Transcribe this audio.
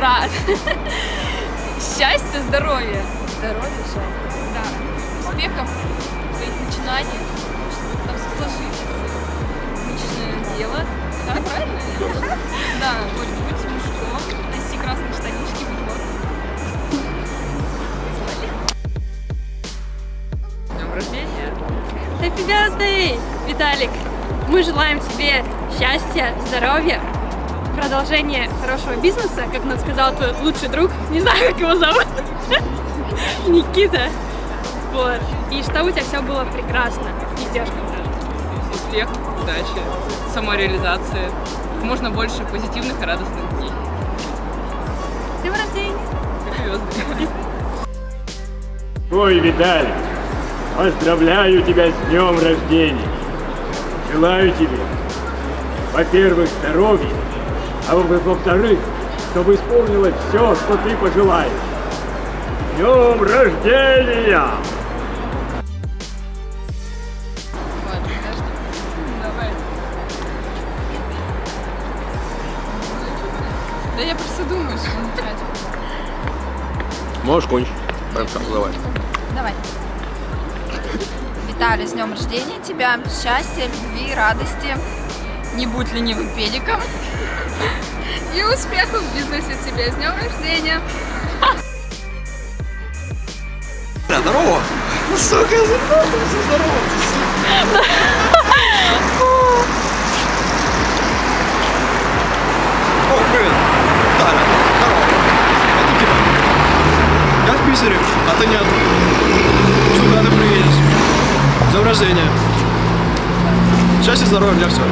брат. Счастья, здоровья. Здоровья, счастья. Да. Успехов в своих начинаниях, чтобы там все сложилось. Личное дело. Да, правильно? Да, вот, быть мужиком, носи красные штанишки, быть вот. Днем рождения! Happy birthday, Виталик! Мы желаем тебе счастья, здоровья, продолжения хорошего бизнеса, как нам сказал твой лучший друг, не знаю, как его зовут, Никита. Вот. И чтобы у тебя все было прекрасно, везде когда. Успех, удачи, самореализации, как можно больше позитивных и радостных дней. С днем рождения! Happy birthday. Ой, Виталик, поздравляю тебя с днем рождения. Желаю тебе, во-первых, здоровья, а во- во-вторых, чтобы исполнилось все, что ты пожелаешь. С Днем рождения! Давай. Да я просто думаю, что начать. Можешь кончить. Прям так, давай. Давай. Виталий, с днем рождения тебя. Счастья, любви, радости. Не будь ленивым педиком. Успехов в бизнесе тебе. С днем рождения. Здорово! Сука, здорово, здорово! О, привет! Таня, здорово! Это Китай. Я в Питере, а ты нет. Сюда ты приедешь. С днем рождения! Счастья, здоровья, для всего.